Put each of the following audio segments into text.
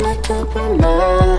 Like a banana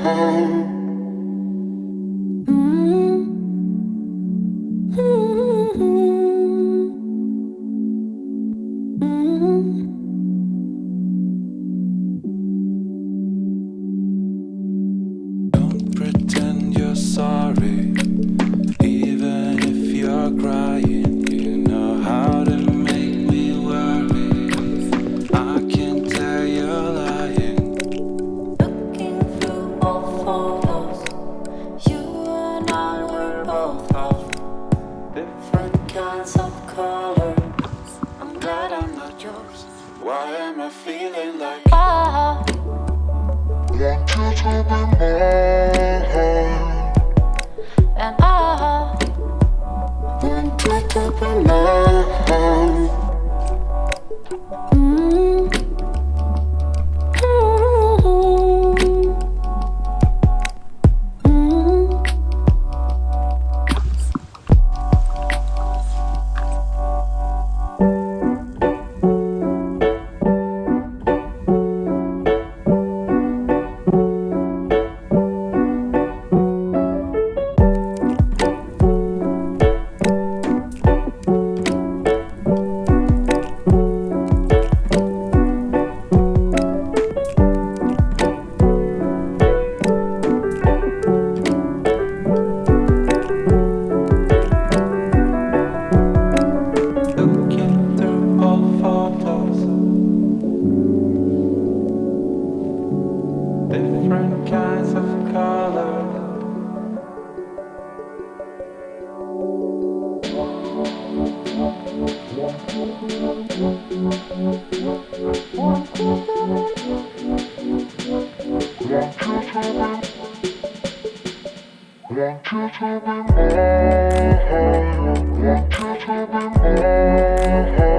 home. Different kinds of colors. I'm glad I'm not yours. Why am I feeling like Oh Want you to be mine. And ah. I Want you to be mine different kinds of color. Want you to be mine, want you to be mine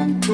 Bye.